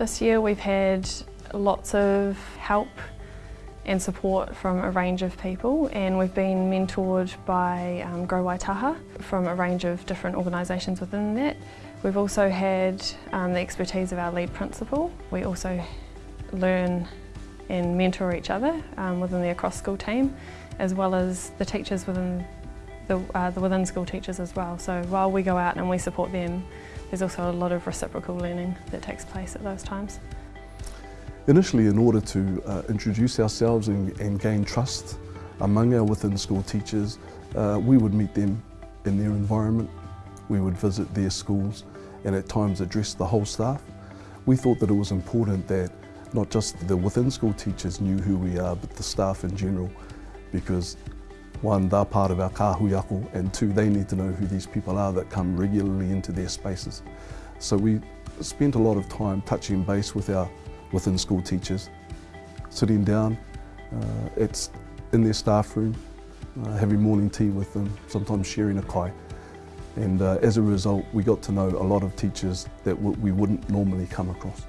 This year we've had lots of help and support from a range of people and we've been mentored by um, Grow Waitaha from a range of different organisations within that. We've also had um, the expertise of our lead principal. We also learn and mentor each other um, within the across school team as well as the teachers within the, uh, the within school teachers as well. So while we go out and we support them, there's also a lot of reciprocal learning that takes place at those times. Initially, in order to uh, introduce ourselves and, and, gain trust among our within school teachers, uh, we would meet them in their environment, we would visit their schools and at times address the whole staff. We thought that it was important that not just the within school teachers knew who we are, but the staff in general, because one, they're part of our Kāhui Ako, and two, they need to know who these people are that come regularly into their spaces. So we spent a lot of time touching base with our within school teachers, sitting down, uh, in their staff room, uh, having morning tea with them, sometimes sharing a kai. And uh, as a result, we got to know a lot of teachers that we wouldn't normally come across.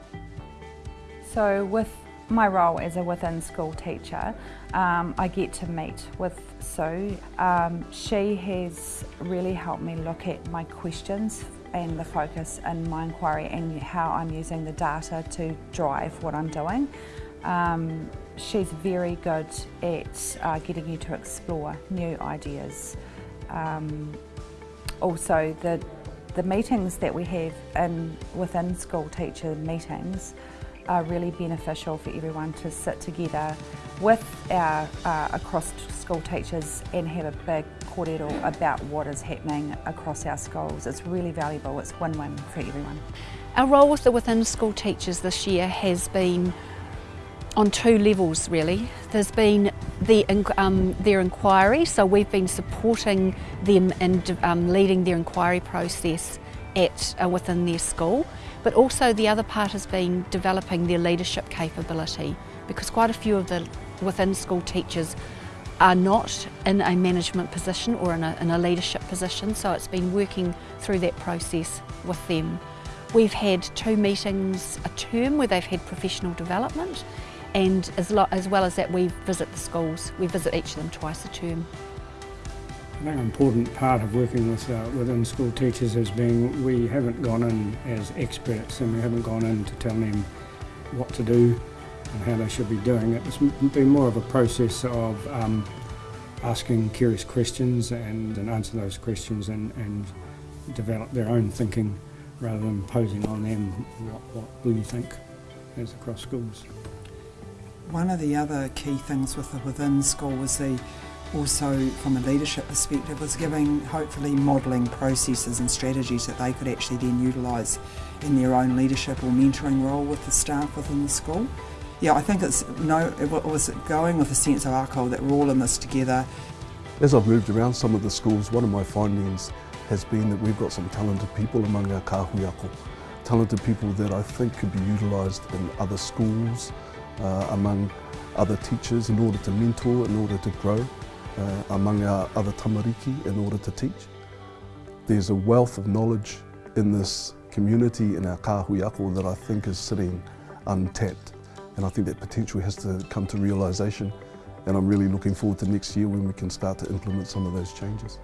So with my role as a within school teacher, um, I get to meet with Sue. Um, she has really helped me look at my questions and the focus in my inquiry and how I'm using the data to drive what I'm doing. Um, she's very good at uh, getting you to explore new ideas. Um, also, the, the meetings that we have in, within school teacher meetings are really beneficial for everyone to sit together with our uh, across school teachers and have a big kōrero about what is happening across our schools. It's really valuable, it's win-win for everyone. Our role with the within school teachers this year has been on two levels really. There's been the, um, their inquiry, so we've been supporting them and um, leading their inquiry process at uh, within their school. But also the other part has been developing their leadership capability because quite a few of the within school teachers are not in a management position or in a, in a leadership position so it's been working through that process with them. We've had two meetings a term where they've had professional development and as, as well as that we visit the schools. We visit each of them twice a term. An important part of working with uh, within school teachers has been we haven't gone in as experts and we haven't gone in to tell them what to do and how they should be doing it. It's been more of a process of um, asking curious questions and, and answer those questions and, and develop their own thinking rather than imposing on them what, what you think as across schools. One of the other key things with the within school was the also from a leadership perspective was giving hopefully modelling processes and strategies that they could actually then utilise in their own leadership or mentoring role with the staff within the school. Yeah, I think it's no, it was going with a sense of ako that we're all in this together. As I've moved around some of the schools, one of my findings has been that we've got some talented people among our Kāhui Ako, talented people that I think could be utilised in other schools, uh, among other teachers in order to mentor, in order to grow uh, among our other tamariki in order to teach. There's a wealth of knowledge in this community in our kahuiako that I think is sitting untapped and I think that potential has to come to realisation and I'm really looking forward to next year when we can start to implement some of those changes.